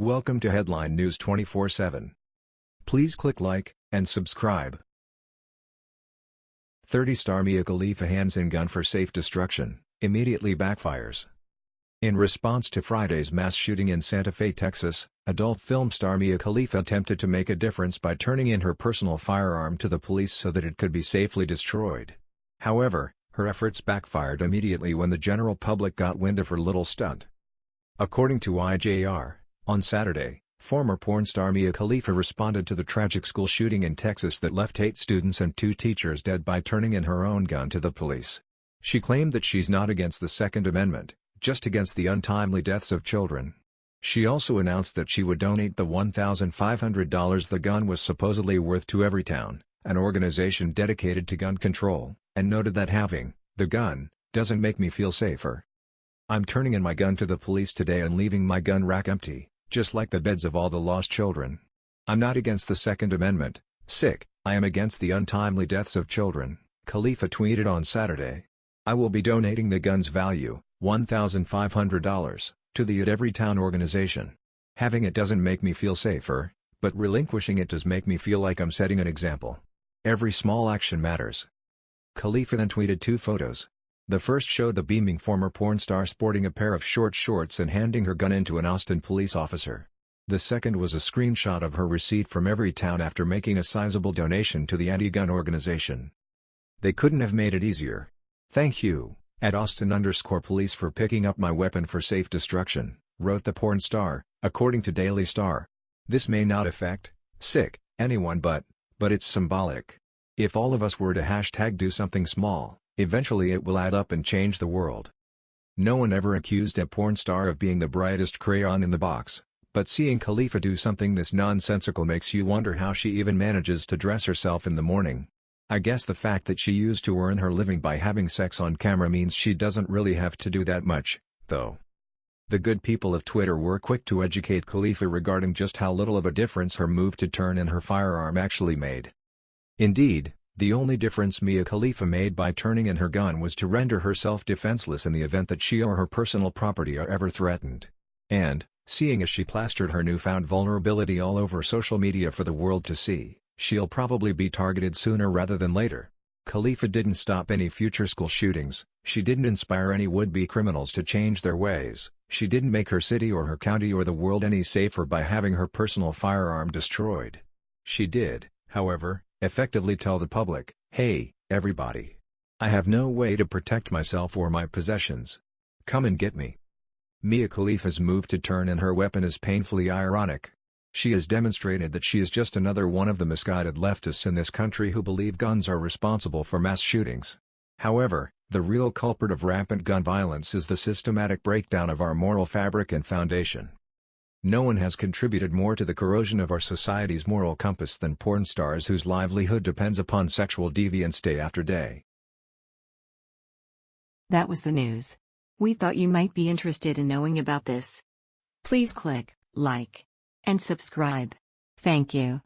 Welcome to Headline News 24/7. Please click like and subscribe. 30-star Mia Khalifa hands in gun for safe destruction, immediately backfires. In response to Friday's mass shooting in Santa Fe, Texas, adult film star Mia Khalifa attempted to make a difference by turning in her personal firearm to the police so that it could be safely destroyed. However, her efforts backfired immediately when the general public got wind of her little stunt. According to IJR, on Saturday, former porn star Mia Khalifa responded to the tragic school shooting in Texas that left eight students and two teachers dead by turning in her own gun to the police. She claimed that she's not against the Second Amendment, just against the untimely deaths of children. She also announced that she would donate the $1,500 the gun was supposedly worth to Everytown, an organization dedicated to gun control, and noted that having the gun doesn't make me feel safer. I'm turning in my gun to the police today and leaving my gun rack empty, just like the beds of all the lost children. I'm not against the Second Amendment, sic, I am against the untimely deaths of children, Khalifa tweeted on Saturday. I will be donating the gun's value, $1,500, to the At Everytown organization. Having it doesn't make me feel safer, but relinquishing it does make me feel like I'm setting an example. Every small action matters. Khalifa then tweeted two photos. The first showed the beaming former porn star sporting a pair of short shorts and handing her gun into an Austin police officer. The second was a screenshot of her receipt from Everytown after making a sizable donation to the anti-gun organization. They couldn't have made it easier. Thank you. At Austin underscore police for picking up my weapon for safe destruction, wrote the porn star, according to Daily Star. This may not affect, sic, anyone but, but it's symbolic. If all of us were to hashtag do something small, eventually it will add up and change the world. No one ever accused a porn star of being the brightest crayon in the box, but seeing Khalifa do something this nonsensical makes you wonder how she even manages to dress herself in the morning. I guess the fact that she used to earn her living by having sex on camera means she doesn't really have to do that much, though. The good people of Twitter were quick to educate Khalifa regarding just how little of a difference her move to turn in her firearm actually made. Indeed, the only difference Mia Khalifa made by turning in her gun was to render herself defenseless in the event that she or her personal property are ever threatened. And, seeing as she plastered her newfound vulnerability all over social media for the world to see, She'll probably be targeted sooner rather than later. Khalifa didn't stop any future school shootings, she didn't inspire any would-be criminals to change their ways, she didn't make her city or her county or the world any safer by having her personal firearm destroyed. She did, however, effectively tell the public, hey, everybody. I have no way to protect myself or my possessions. Come and get me. Mia Khalifa's move to turn in her weapon is painfully ironic. She has demonstrated that she is just another one of the misguided leftists in this country who believe guns are responsible for mass shootings. However, the real culprit of rampant gun violence is the systematic breakdown of our moral fabric and foundation. No one has contributed more to the corrosion of our society's moral compass than porn stars whose livelihood depends upon sexual deviance day after day. That was the news. We thought you might be interested in knowing about this. Please click like and subscribe. Thank you.